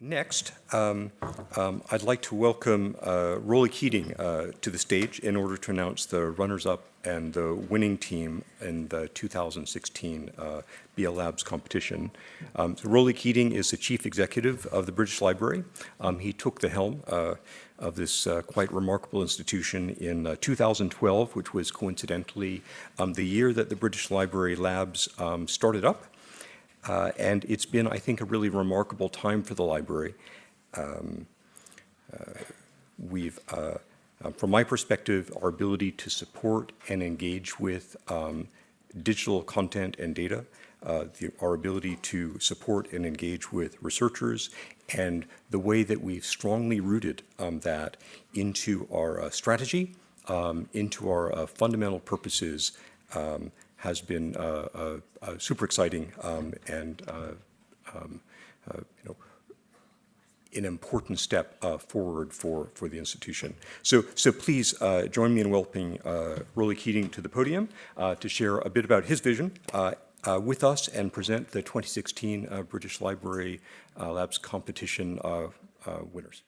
Next, um, um, I'd like to welcome uh, Roly Keating uh, to the stage in order to announce the runners-up and the winning team in the 2016 uh, BL Labs competition. Um, so Roly Keating is the chief executive of the British Library. Um, he took the helm uh, of this uh, quite remarkable institution in uh, 2012, which was coincidentally um, the year that the British Library Labs um, started up. Uh, and it's been, I think, a really remarkable time for the library. Um, uh, we've, uh, uh from my perspective, our ability to support and engage with um, digital content and data, uh, the, our ability to support and engage with researchers, and the way that we've strongly rooted um, that into our uh, strategy, um, into our fundamental purposes, um, has been uh, uh, uh, super exciting um, and um, you know an important step uh, forward for, for the institution. So, so please uh, join me in welcoming uh, Keating to the podium to share a bit about his vision with us and present the 2016 British Library Labs competition winners.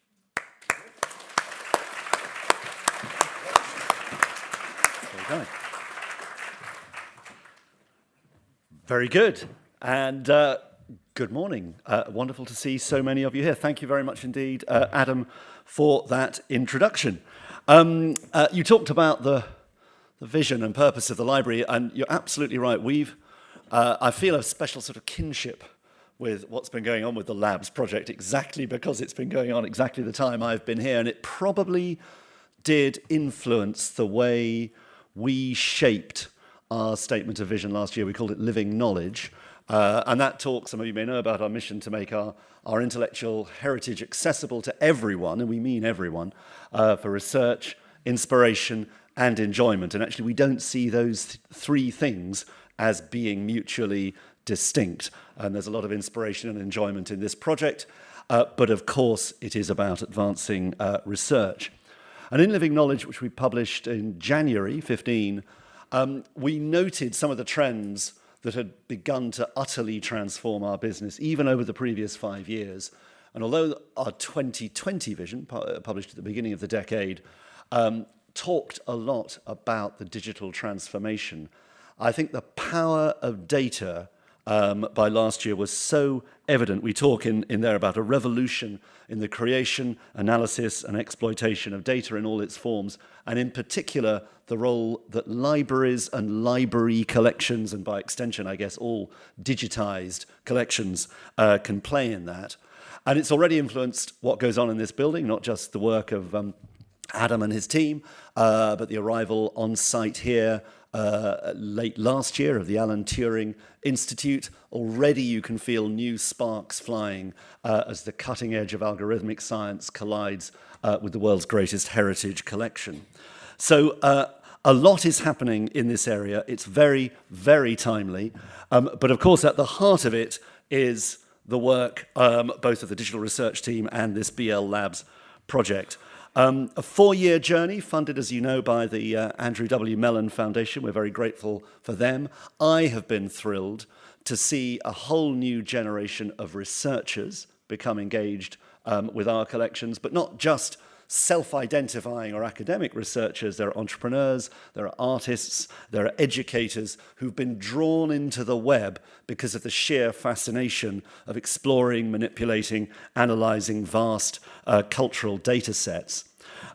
Very good. And uh, good morning. Uh, wonderful to see so many of you here. Thank you very much indeed, uh, Adam, for that introduction. Um, uh, you talked about the, the vision and purpose of the library, and you're absolutely right. We've, uh, I feel a special sort of kinship with what's been going on with the labs project exactly because it's been going on exactly the time I've been here and it probably did influence the way we shaped our statement of vision last year. We called it Living Knowledge. Uh, and that talk, some of you may know about our mission to make our, our intellectual heritage accessible to everyone, and we mean everyone, uh, for research, inspiration, and enjoyment. And actually, we don't see those th three things as being mutually distinct. And there's a lot of inspiration and enjoyment in this project. Uh, but of course, it is about advancing uh, research. And in Living Knowledge, which we published in January 15, um, we noted some of the trends that had begun to utterly transform our business, even over the previous five years. And although our 2020 vision, pu uh, published at the beginning of the decade, um, talked a lot about the digital transformation, I think the power of data um, by last year was so evident. We talk in, in there about a revolution in the creation, analysis and exploitation of data in all its forms, and in particular, the role that libraries and library collections, and by extension, I guess, all digitized collections uh, can play in that. And it's already influenced what goes on in this building, not just the work of um, Adam and his team, uh, but the arrival on site here uh, late last year of the Alan Turing Institute. Already you can feel new sparks flying uh, as the cutting edge of algorithmic science collides uh, with the world's greatest heritage collection. So uh, a lot is happening in this area. It's very, very timely. Um, but of course, at the heart of it is the work um, both of the digital research team and this BL Labs project. Um, a four-year journey funded, as you know, by the uh, Andrew W. Mellon Foundation. We're very grateful for them. I have been thrilled to see a whole new generation of researchers become engaged um, with our collections, but not just self-identifying or academic researchers, there are entrepreneurs, there are artists, there are educators who've been drawn into the web because of the sheer fascination of exploring, manipulating, analyzing vast uh, cultural data sets.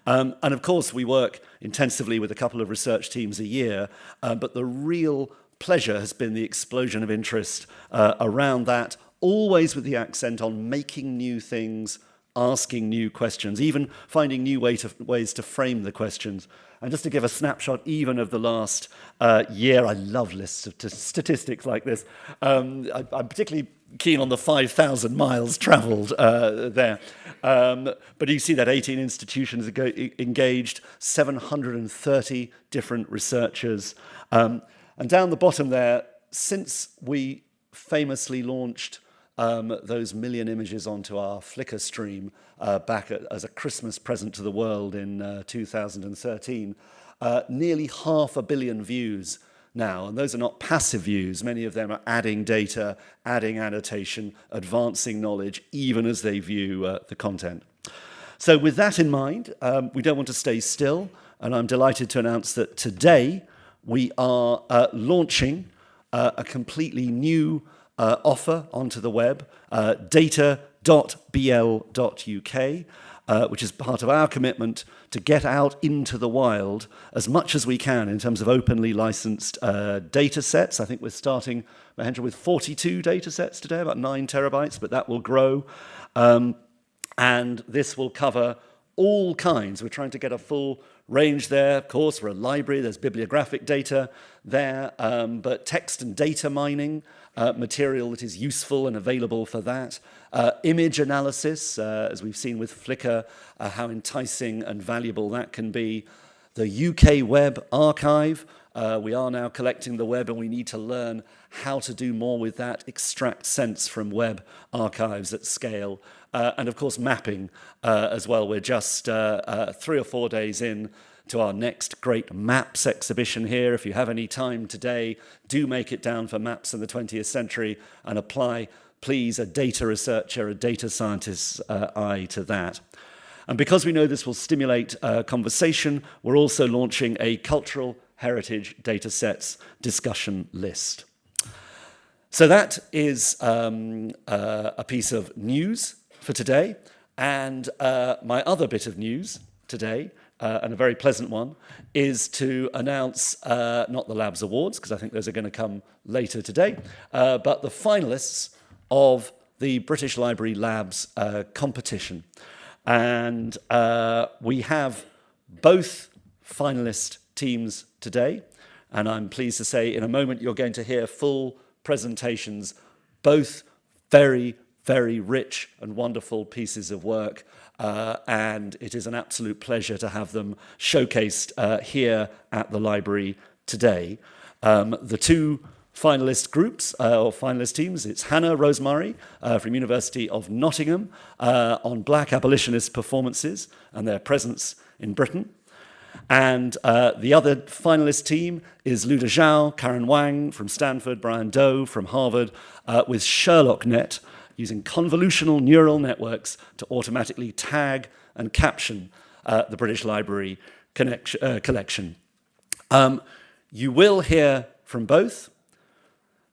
Um, and of course, we work intensively with a couple of research teams a year, uh, but the real pleasure has been the explosion of interest uh, around that, always with the accent on making new things asking new questions, even finding new way to, ways to frame the questions. And just to give a snapshot even of the last uh, year, I love lists of statistics like this. Um, I, am particularly keen on the 5,000 miles traveled uh, there. Um, but you see that 18 institutions engaged, 730 different researchers. Um, and down the bottom there, since we famously launched um, those million images onto our Flickr stream uh, back at, as a Christmas present to the world in uh, 2013. Uh, nearly half a billion views now, and those are not passive views. Many of them are adding data, adding annotation, advancing knowledge, even as they view uh, the content. So with that in mind, um, we don't want to stay still, and I'm delighted to announce that today we are uh, launching uh, a completely new uh, offer onto the web, uh, data.bl.uk, uh, which is part of our commitment to get out into the wild as much as we can in terms of openly licensed uh, data sets. I think we're starting, Mahendra, with 42 data sets today, about nine terabytes, but that will grow. Um, and this will cover all kinds. We're trying to get a full range there. Of course, we're a library, there's bibliographic data there, um, but text and data mining, uh, material that is useful and available for that. Uh, image analysis, uh, as we've seen with Flickr, uh, how enticing and valuable that can be. The UK Web Archive, uh, we are now collecting the web and we need to learn how to do more with that, extract sense from web archives at scale. Uh, and of course, mapping uh, as well. We're just uh, uh, three or four days in to our next great maps exhibition here. If you have any time today, do make it down for maps in the 20th century and apply, please, a data researcher, a data scientist's uh, eye to that. And because we know this will stimulate uh, conversation, we're also launching a cultural heritage data sets discussion list. So that is um, uh, a piece of news for today. And uh, my other bit of news today, uh, and a very pleasant one, is to announce uh, not the Labs Awards, because I think those are going to come later today, uh, but the finalists of the British Library Labs uh, competition. And we have both finalist teams today. And I'm pleased to say in a moment you're going to hear full presentations, both very, very rich and wonderful pieces of work. Uh, and it is an absolute pleasure to have them showcased uh, here at the library today. Um, the two finalist groups uh, or finalist teams. It's Hannah-Rose Murray uh, from University of Nottingham uh, on black abolitionist performances and their presence in Britain. And uh, the other finalist team is Luda Zhao, Karen Wang from Stanford, Brian Do from Harvard, uh, with SherlockNet using convolutional neural networks to automatically tag and caption uh, the British Library uh, collection. Um, you will hear from both.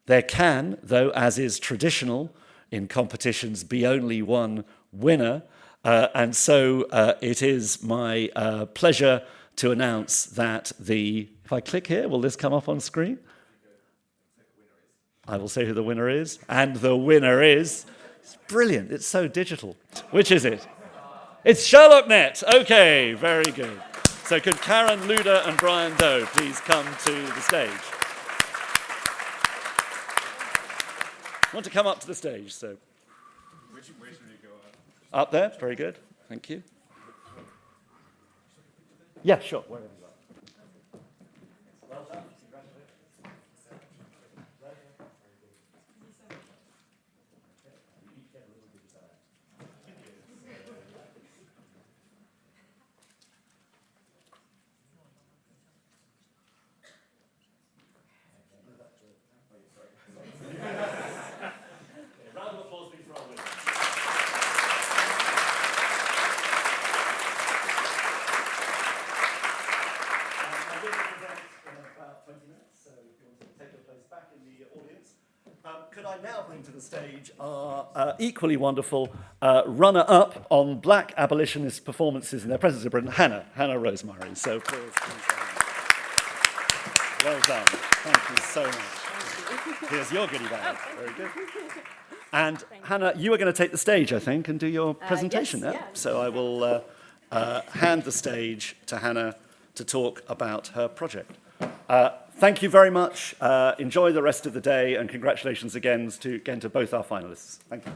There can, though, as is traditional in competitions, be only one winner. Uh, and so uh, it is my uh, pleasure to announce that the, if I click here, will this come up on screen? I will say who the winner is. And the winner is, it's brilliant, it's so digital. Which is it? It's SherlockNet. Okay, very good. So could Karen Luda and Brian Do please come to the stage? I Want to come up to the stage, so. Which, where should we go up? Up there, very good. Thank you. Yeah, sure. Wherever you are. Well done. Round of applause, please, for our winners. I will present in about 20 minutes, so if you want to take your place back in the audience. Um, could I now bring to the stage our uh, equally wonderful uh, runner-up on black abolitionist performances in their presence in Britain, Hannah, Hannah-Rose Murray. So please, please Well done. Thank you so much. Here's your goodie bag. Very good. And Hannah, you are going to take the stage, I think, and do your presentation yes, now. yeah. So I will uh, uh, hand the stage to Hannah to talk about her project. Uh, thank you very much. Uh, enjoy the rest of the day, and congratulations again to, again to both our finalists. Thank you.